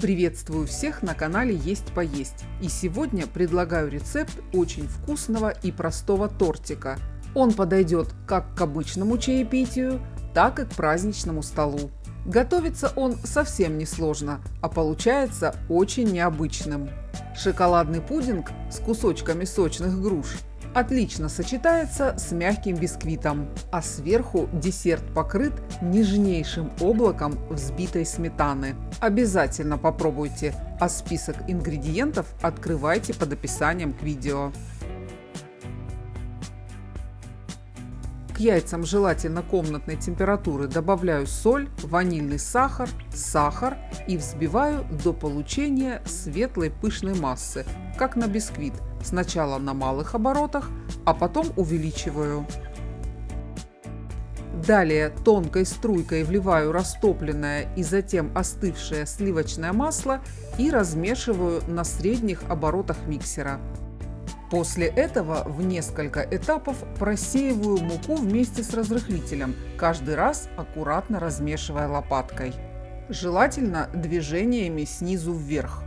Приветствую всех на канале Есть Поесть. И сегодня предлагаю рецепт очень вкусного и простого тортика. Он подойдет как к обычному чаепитию, так и к праздничному столу. Готовится он совсем не сложно, а получается очень необычным. Шоколадный пудинг с кусочками сочных груш отлично сочетается с мягким бисквитом, а сверху десерт покрыт нежнейшим облаком взбитой сметаны. Обязательно попробуйте, а список ингредиентов открывайте под описанием к видео. яйцам желательно комнатной температуры добавляю соль, ванильный сахар, сахар и взбиваю до получения светлой пышной массы, как на бисквит, сначала на малых оборотах, а потом увеличиваю. Далее тонкой струйкой вливаю растопленное и затем остывшее сливочное масло и размешиваю на средних оборотах миксера. После этого в несколько этапов просеиваю муку вместе с разрыхлителем, каждый раз аккуратно размешивая лопаткой. Желательно движениями снизу вверх.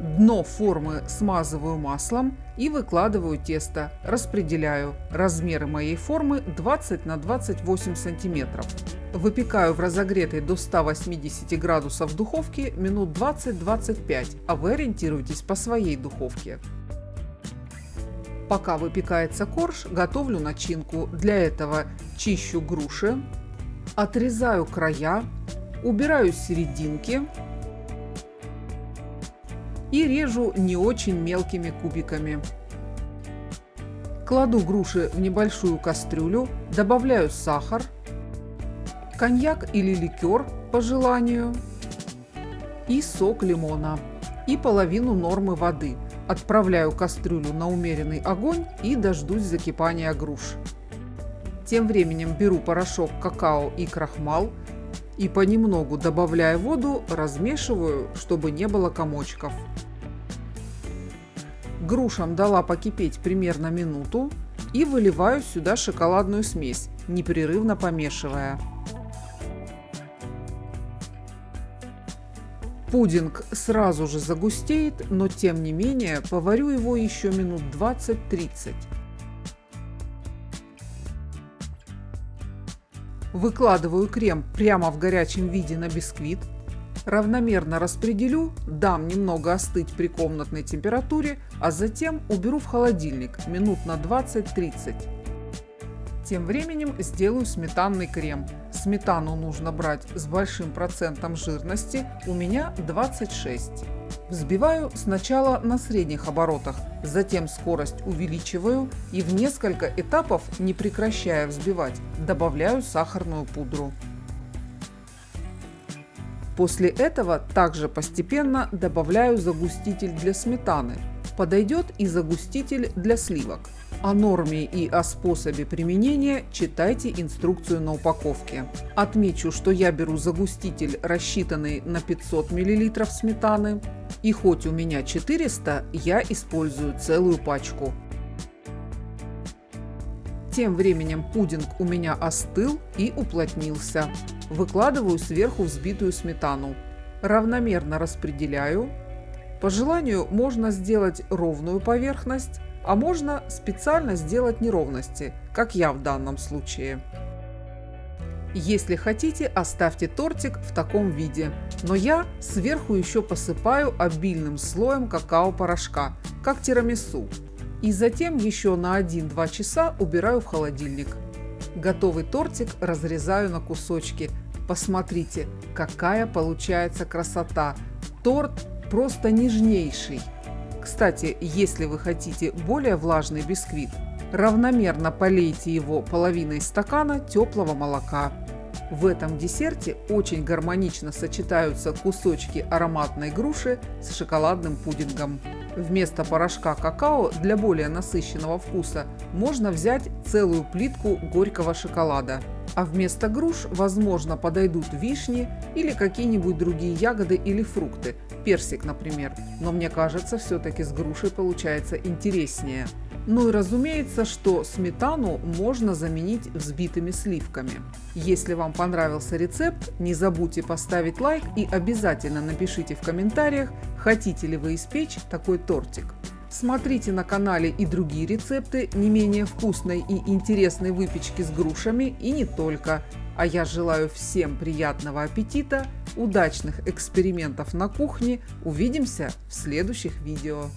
Дно формы смазываю маслом и выкладываю тесто. Распределяю. Размеры моей формы 20 на 28 сантиметров. Выпекаю в разогретой до 180 градусов духовке минут 20-25, а вы ориентируйтесь по своей духовке. Пока выпекается корж, готовлю начинку. Для этого чищу груши, отрезаю края, убираю серединки и режу не очень мелкими кубиками. Кладу груши в небольшую кастрюлю, добавляю сахар, коньяк или ликер по желанию и сок лимона и половину нормы воды – Отправляю кастрюлю на умеренный огонь и дождусь закипания груш. Тем временем беру порошок какао и крахмал и понемногу, добавляя воду, размешиваю, чтобы не было комочков. Грушам дала покипеть примерно минуту и выливаю сюда шоколадную смесь, непрерывно помешивая. Пудинг сразу же загустеет, но тем не менее поварю его еще минут 20-30. Выкладываю крем прямо в горячем виде на бисквит. Равномерно распределю, дам немного остыть при комнатной температуре, а затем уберу в холодильник минут на 20-30. Тем временем сделаю сметанный крем. Сметану нужно брать с большим процентом жирности, у меня 26. Взбиваю сначала на средних оборотах, затем скорость увеличиваю и в несколько этапов, не прекращая взбивать, добавляю сахарную пудру. После этого также постепенно добавляю загуститель для сметаны. Подойдет и загуститель для сливок. О норме и о способе применения читайте инструкцию на упаковке. Отмечу, что я беру загуститель, рассчитанный на 500 мл сметаны. И хоть у меня 400, я использую целую пачку. Тем временем пудинг у меня остыл и уплотнился. Выкладываю сверху взбитую сметану. Равномерно распределяю. По желанию можно сделать ровную поверхность, а можно специально сделать неровности, как я в данном случае. Если хотите, оставьте тортик в таком виде, но я сверху еще посыпаю обильным слоем какао-порошка, как тирамису, и затем еще на 1-2 часа убираю в холодильник. Готовый тортик разрезаю на кусочки. Посмотрите, какая получается красота! Торт просто нежнейший. Кстати, если вы хотите более влажный бисквит, равномерно полейте его половиной стакана теплого молока. В этом десерте очень гармонично сочетаются кусочки ароматной груши с шоколадным пудингом. Вместо порошка какао для более насыщенного вкуса можно взять целую плитку горького шоколада. А вместо груш, возможно, подойдут вишни или какие-нибудь другие ягоды или фрукты, персик, например. Но мне кажется, все-таки с грушей получается интереснее. Ну и разумеется, что сметану можно заменить взбитыми сливками. Если вам понравился рецепт, не забудьте поставить лайк и обязательно напишите в комментариях, хотите ли вы испечь такой тортик. Смотрите на канале и другие рецепты не менее вкусной и интересной выпечки с грушами и не только. А я желаю всем приятного аппетита, удачных экспериментов на кухне. Увидимся в следующих видео.